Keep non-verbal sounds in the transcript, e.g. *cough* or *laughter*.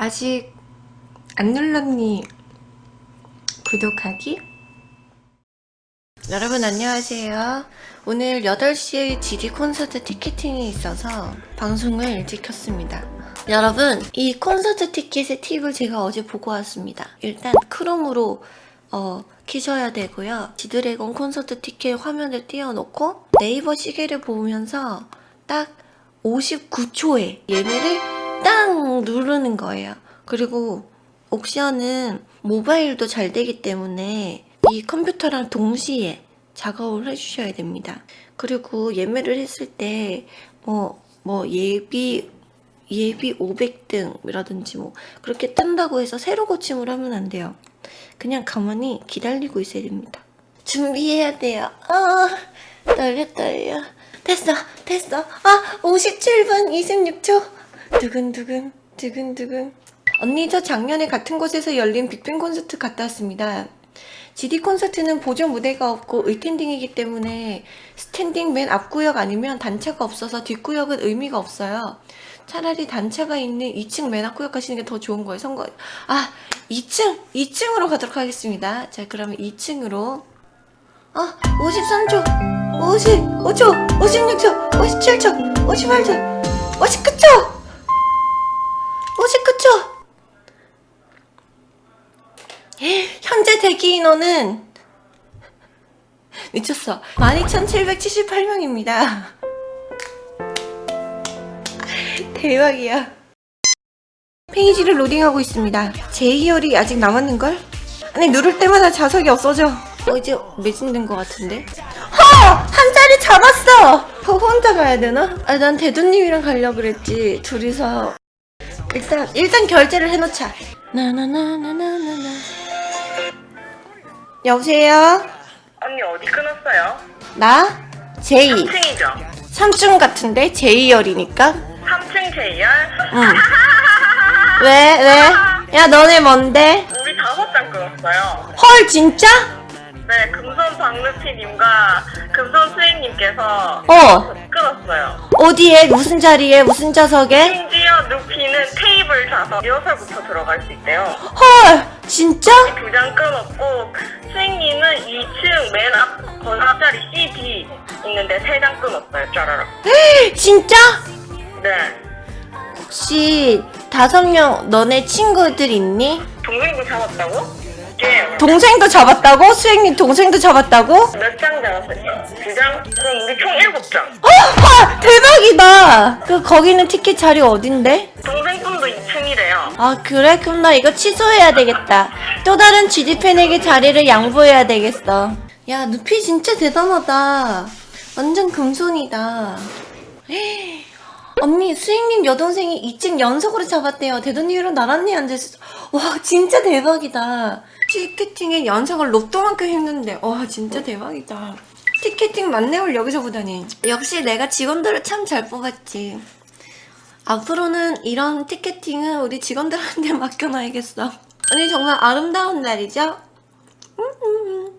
아직 안 눌렀니? 구독하기? 여러분 안녕하세요. 오늘 8시에 GD 콘서트 티켓팅이 있어서 방송을 일찍 켰습니다. 여러분 이 콘서트 티켓의 팁을 제가 어제 보고 왔습니다. 일단 크롬으로 어, 키셔야 되고요. 지드래곤 콘서트 티켓 화면을 띄워놓고 네이버 시계를 보면서 딱 59초에 예매를 땅 누르는 거예요. 그리고 옥션은 모바일도 잘 되기 때문에 이 컴퓨터랑 동시에 작업을 해주셔야 됩니다. 그리고 예매를 했을 때 뭐, 뭐 예비 예비 500등이라든지 뭐 그렇게 뜬다고 해서 새로 고침을 하면 안 돼요. 그냥 가만히 기다리고 있어야 됩니다. 준비해야 돼요. 아 떨려 떨려. 됐어 됐어. 아 57분 26초. 두근두근 두근두근. 언니 저 작년에 같은 곳에서 열린 빅뱅 콘서트 갔다 왔습니다. GD 콘서트는 보조 무대가 없고 standing이기 때문에 standing 맨 앞구역 아니면 단차가 없어서 뒷구역은 의미가 없어요. 차라리 단차가 있는 2층 맨 앞구역 가시는 게 더 좋은 거예요. 선거 아 2층 2층으로 가도록 하겠습니다. 자 그러면 2층으로 아 53초 55초 56초 57초 58초 59초 59초 인원은 *laughs* 미쳤어. 12,778명입니다. *laughs* 대박이야. 페이지를 로딩하고 있습니다. 제이열이 아직 남았는걸? 아니 누를 때마다 자석이 없어져. 어 이제 매진된 것 같은데? 허! 한 자리 잡았어! 저 혼자 가야 되나? 아 난 대두님이랑 가려고 그랬지. 둘이서. 일단 일단 결제를 해놓자. 나나나나나나나 여보세요? 언니 어디 끊었어요? 나? 제이 3층이죠? 3층 같은데? 제이열이니까 3층 제이열? 응 *laughs* 왜? 왜? 야 너네 뭔데? 우리 다섯 장 끊었어요. 헐 진짜? 네, 금손 박루피님과 금손 수행님께서 어 끊었어요. 어디에? 무슨 자리에? 무슨 좌석에? 심지어 루피는 테이블 좌석 리허설부터 들어갈 수 있대요. 헐 진짜? 두 장 끊었고 2층 맨 앞 번호자리 C, D 있는데 세 장 끊었어요. 짜라락. 진짜? 네. 혹시 다섯 명 너네 친구들 있니? 동생도 잡았다고? 예. 동생도 잡았다고? 수행님 동생도 잡았다고? 몇 장 잡았어요? 두 장? 그럼 우리 총 일곱 장. 어, 헐 대박이다 그 거기는 티켓 자리 어딘데? 동생 분도 2층이래요. 아 그래? 그럼 나 이거 취소해야 되겠다. 또 다른 GD팬에게 자리를 양보해야 되겠어. 야 누피 진짜 대단하다. 완전 금손이다. 헤이, *gasps* 언니 수익님 여동생이 2층 연속으로 잡았대요. 대도님이랑 나란히 앉아있어 와 진짜 대박이다. 티켓팅에 연속을 로또만큼 했는데 와 진짜 대박이다. 티켓팅 만렙을 여기서 보다니. 역시 내가 직원들을 참 잘 뽑았지 앞으로는 이런 티켓팅은 우리 직원들한테 맡겨놔야겠어. 오늘 정말 아름다운 날이죠? 음, 음, 음.